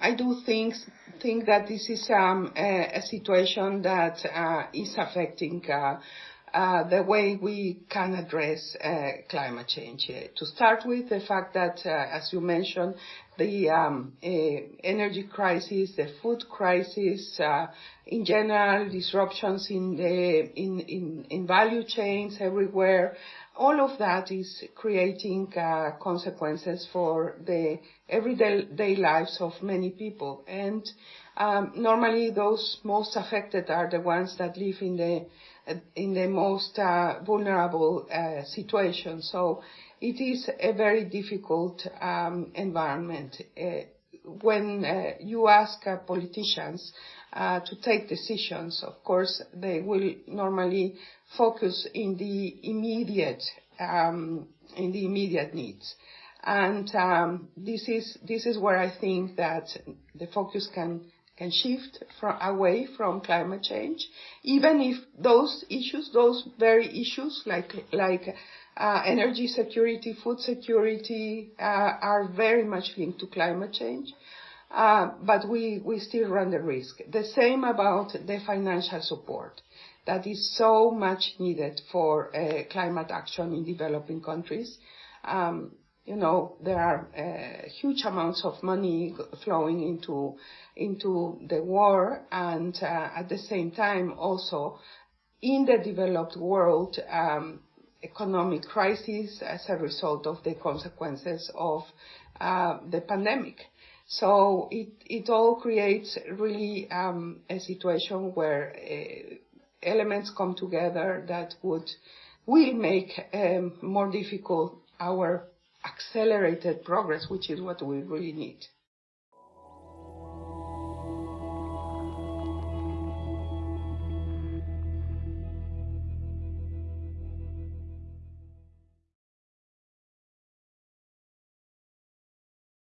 I do think think that this is um, a, a, situation that uh, is affecting uh, uh, the way we can address uh, climate change. Uh, to start with, the fact that, uh, as you mentioned, the um, energy crisis, the food crisis, in general, disruptions in the in, in, in value chains everywhere, all of that is creating uh, consequences for the everyday lives of many people. And um, normally those most affected are the ones that live in the in the most uh, vulnerable uh, situation. So it is a very difficult um, environment. When uh, you ask uh, politicians uh, to take decisions, of course, they will normally focus in the immediate um, in the immediate needs. And um, this is this is where I think that the focus can can shift from, away from climate change, even if those issues, those very issues like like energy security, food security, uh, are very much linked to climate change. Uh, but we, we still run the risk. The same about the financial support that is so much needed for uh, climate action in developing countries. Um, you know, there are uh, huge amounts of money flowing into into the war, and uh, at the same time, also in the developed world, um, economic crisis as a result of the consequences of uh, the pandemic. So it it all creates really um, a situation where uh, elements come together that would will make um, more difficult our accelerated progress, which is what we really need.